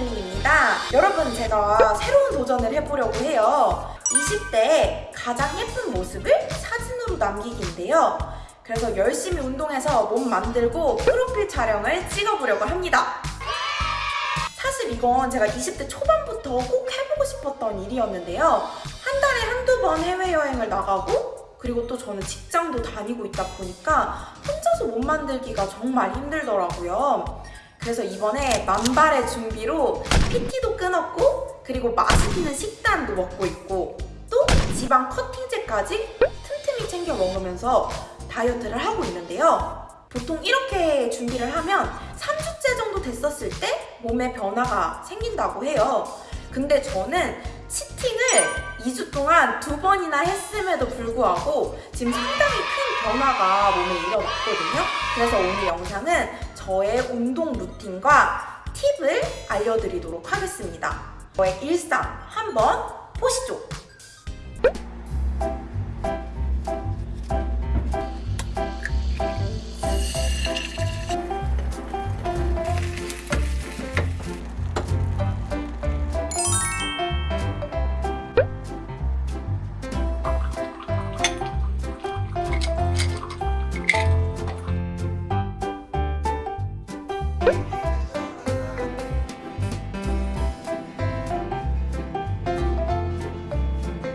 허니블링입니다. 여러분, 제가 새로운 도전을 해보려고 해요. 20대의 가장 예쁜 모습을 사진으로 남기기인데요. 그래서 열심히 운동해서 몸 만들고 프로필 촬영을 찍어보려고 합니다. 사실 이건 제가 20대 초반부터 꼭 해보고 싶었던 일이었는데요. 한 달에 한두 번 해외여행을 나가고 그리고 또 저는 직장도 다니고 있다 보니까 혼자서 몸 만들기가 정말 힘들더라고요. 그래서 이번에 만발의 준비로 PT도 끊었고 그리고 맛있는 식단도 먹고 있고 또 지방 커팅제까지 틈틈이 챙겨 먹으면서 다이어트를 하고 있는데요. 보통 이렇게 준비를 하면 3주째 정도 됐었을 때 몸에 변화가 생긴다고 해요. 근데 저는 치팅을 2주 동안 두 번이나 했음에도 불구하고 지금 상당히 큰 변화가 몸에 일어났거든요. 그래서 오늘 영상은 저의 운동 루틴과 팁을 알려드리도록 하겠습니다. 저의 일상 한번 보시죠.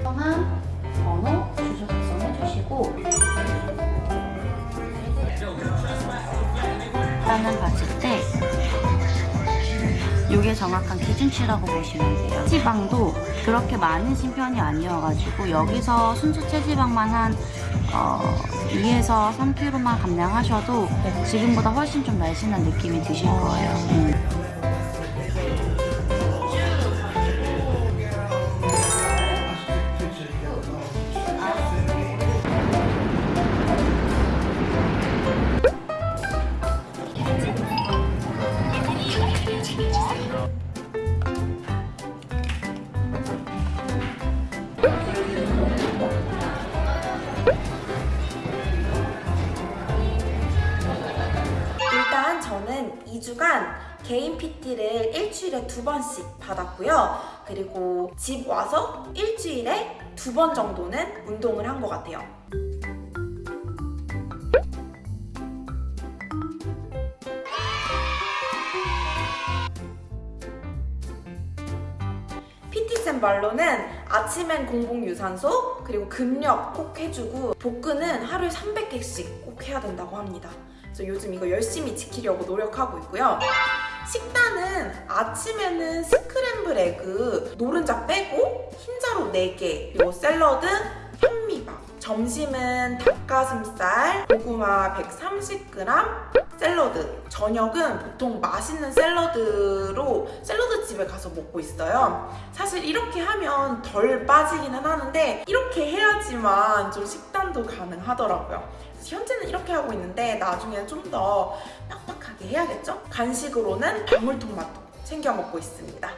성함, 번호, 주소 작성해 주시고. 일단은 봤을 때 이게 정확한 기준치라고 보시면 돼요. 체지방도 그렇게 많으신 편이 아니어가지고 여기서 순수 체지방만 한 어, 2에서 3kg만 감량하셔도 지금보다 훨씬 좀 날씬한 느낌이 드실 거예요. 음. 개인 PT를 일주일에 두 번씩 받았고요. 그리고 집 와서 일주일에 두 번 정도는 운동을 한 것 같아요. PT쌤 말로는 아침엔 공복 유산소 그리고 근력 꼭 해주고 복근은 하루에 300개씩 꼭 해야 된다고 합니다. 그래서 요즘 이거 열심히 지키려고 노력하고 있고요. 식단은 아침에는 스크램블 에그 노른자 빼고 흰자로 4개 그리고 샐러드 현미밥. 점심은 닭가슴살 고구마 130g 샐러드. 저녁은 보통 맛있는 샐러드로 샐러드집에 가서 먹고 있어요. 사실 이렇게 하면 덜 빠지기는 하는데 이렇게 해야지만 좀 식단도 가능하더라고요. 현재는 이렇게 하고 있는데 나중에는 좀더 빡빡 하게 해야겠죠? 간식으로는 방울토 마토 챙겨 먹고 있습니다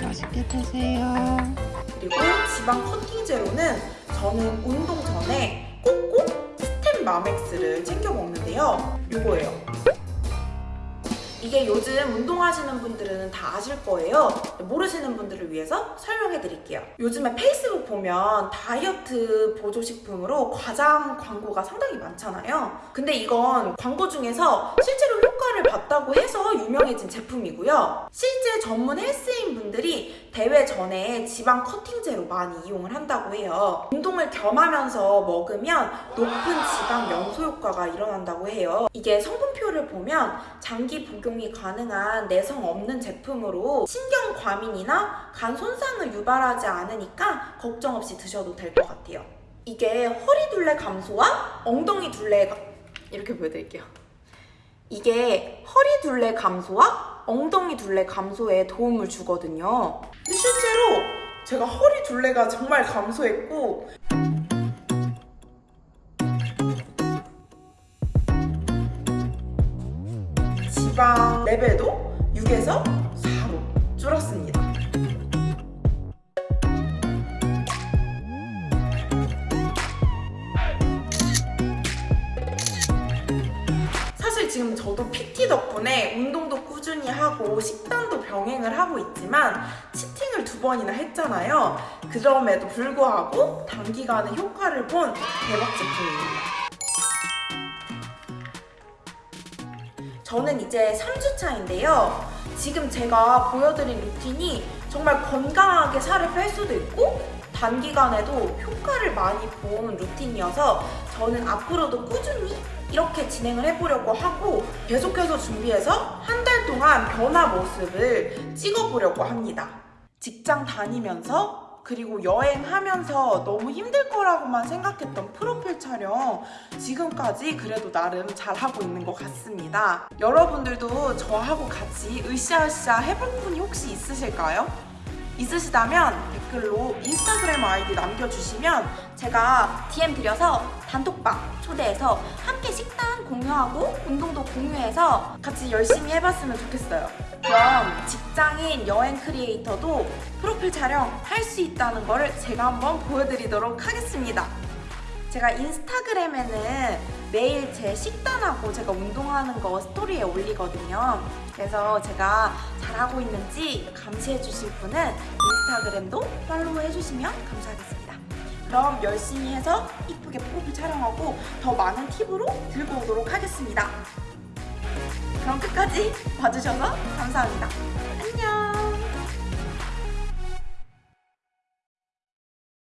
맛있게 드세요. 그리고 지방 커팅 제로는 저는 운동 전에 꼭꼭 스템 마맥스를 챙겨 먹는데요. 이거예요. 이게 요즘 운동하시는 분들은 다 아실 거예요. 모르시는 분들을 위해서 설명해 드릴게요. 요즘에 페이스북 보면 다이어트 보조식품으로 과장 광고가 상당히 많잖아요. 근데 이건 광고 중에서 실제로 봤다고 해서 유명해진 제품이고요. 실제 전문 헬스인 분들이 대회 전에 지방 커팅제로 많이 이용을 한다고 해요. 운동을 겸하면서 먹으면 높은 지방 연소 효과가 일어난다고 해요. 이게 성분표를 보면 장기 복용이 가능한 내성 없는 제품으로 신경 과민이나 간 손상을 유발하지 않으니까 걱정 없이 드셔도 될 것 같아요. 이게 허리 둘레 감소와 엉덩이 둘레가 이렇게 보여드릴게요. 이게 허리 둘레 감소와 엉덩이 둘레 감소에 도움을 주거든요. 실제로 제가 허리 둘레가 정말 감소했고 지방 레벨도 6에서 4로 그렇습니다. 지금 저도 PT 덕분에 운동도 꾸준히 하고 식단도 병행을 하고 있지만 치팅을 두 번이나 했잖아요. 그럼에도 불구하고 단기간에 효과를 본 대박 제품입니다. 저는 이제 3주 차인데요. 지금 제가 보여드린 루틴이 정말 건강하게 살을 뺄 수도 있고 단기간에도 효과를 많이 본 루틴이어서 저는 앞으로도 꾸준히 이렇게 진행을 해보려고 하고 계속해서 준비해서 한 달 동안 변화 모습을 찍어보려고 합니다. 직장 다니면서 그리고 여행하면서 너무 힘들 거라고만 생각했던 프로필 촬영 지금까지 그래도 나름 잘하고 있는 것 같습니다. 여러분들도 저하고 같이 으쌰으쌰 해볼 분이 혹시 있으실까요? 있으시다면 댓글로 인스타그램 아이디 남겨주시면 제가 DM 드려서 단톡방 초대해서 함께 식단 공유하고 운동도 공유해서 같이 열심히 해봤으면 좋겠어요. 그럼 직장인 여행 크리에이터도 프로필 촬영 할 수 있다는 거를 제가 한번 보여드리도록 하겠습니다. 제가 인스타그램에는 매일 제 식단하고 제가 운동하는 거 스토리에 올리거든요. 그래서 제가 잘하고 있는지 감시해 주실 분은 인스타그램도 팔로우 해주시면 감사하겠습니다. 그럼 열심히 해서 이쁘게 프로필 촬영하고 더 많은 팁으로 들고 오도록 하겠습니다. 그럼 끝까지 봐주셔서 감사합니다.